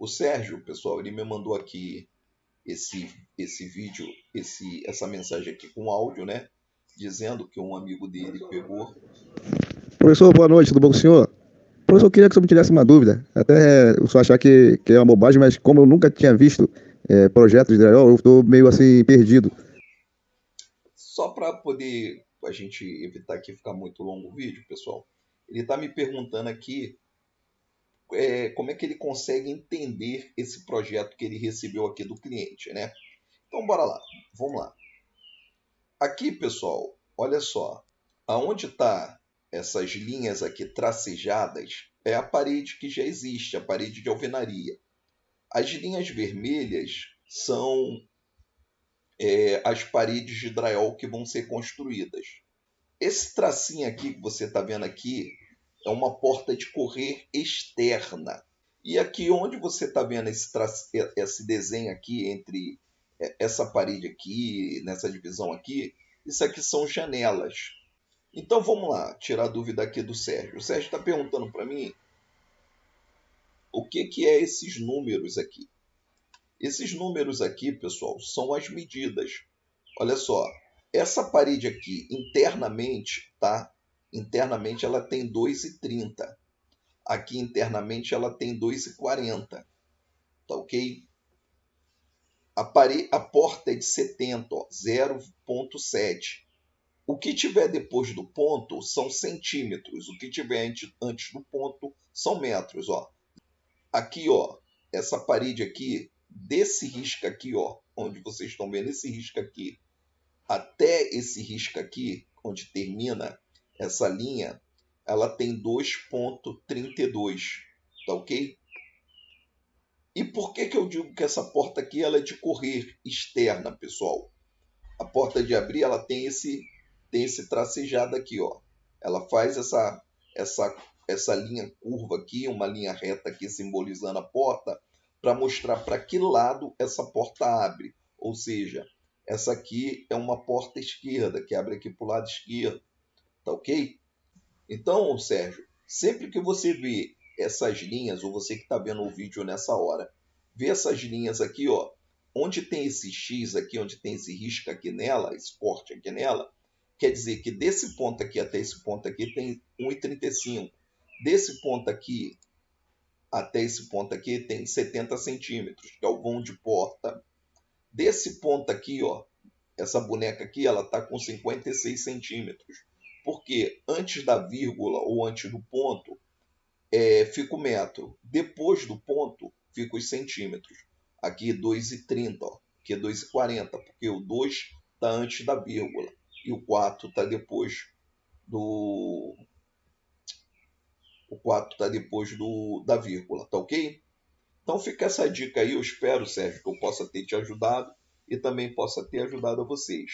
O Sérgio, pessoal, ele me mandou aqui esse, esse vídeo, esse, essa mensagem aqui com áudio, né? Dizendo que um amigo dele pegou. Professor, boa noite, tudo bom com o senhor? Professor, eu queria que o senhor me tirasse uma dúvida. Até o senhor achar que, que é uma bobagem, mas como eu nunca tinha visto é, projetos de drywall, eu estou meio assim perdido. Só para poder a gente evitar que ficar muito longo o vídeo, pessoal, ele está me perguntando aqui é, como é que ele consegue entender esse projeto que ele recebeu aqui do cliente, né? Então, bora lá, vamos lá. Aqui, pessoal, olha só, aonde está essas linhas aqui tracejadas é a parede que já existe, a parede de alvenaria. As linhas vermelhas são é, as paredes de drywall que vão ser construídas. Esse tracinho aqui que você está vendo aqui é uma porta de correr externa. E aqui onde você está vendo esse, esse desenho aqui entre é, essa parede aqui, nessa divisão aqui, isso aqui são janelas. Então vamos lá, tirar a dúvida aqui do Sérgio. O Sérgio está perguntando para mim o que, que é esses números aqui. Esses números aqui, pessoal, são as medidas. Olha só, essa parede aqui internamente, tá? Internamente ela tem 2,30. Aqui internamente ela tem 2,40. Tá ok? A, pare... a porta é de 70, 0,7. O que tiver depois do ponto são centímetros. O que tiver antes do ponto são metros. Ó. Aqui, ó, essa parede aqui, desse risco aqui, ó, onde vocês estão vendo esse risco aqui, até esse risco aqui, onde termina essa linha, ela tem 2.32, tá ok? E por que, que eu digo que essa porta aqui ela é de correr externa, pessoal? A porta de abrir ela tem esse tem esse tracejado aqui, ó. Ela faz essa essa essa linha curva aqui, uma linha reta aqui simbolizando a porta, para mostrar para que lado essa porta abre. Ou seja, essa aqui é uma porta esquerda, que abre aqui para o lado esquerdo. Tá ok? Então, Sérgio, sempre que você vê essas linhas, ou você que está vendo o vídeo nessa hora, vê essas linhas aqui, ó, onde tem esse X aqui, onde tem esse risco aqui nela, esse corte aqui nela, quer dizer que desse ponto aqui até esse ponto aqui tem 1,35. Desse ponto aqui até esse ponto aqui tem 70 centímetros, é o vão de porta. Desse ponto aqui, ó, essa boneca aqui, ela está com 56 centímetros porque antes da vírgula ou antes do ponto é, fica o metro. Depois do ponto fica os centímetros. Aqui 2,30, aqui é 2,40, porque o 2 está antes da vírgula e o 4 está depois do o 4 está depois do, da vírgula, tá ok? Então fica essa dica aí, eu espero, Sérgio, que eu possa ter te ajudado e também possa ter ajudado a vocês.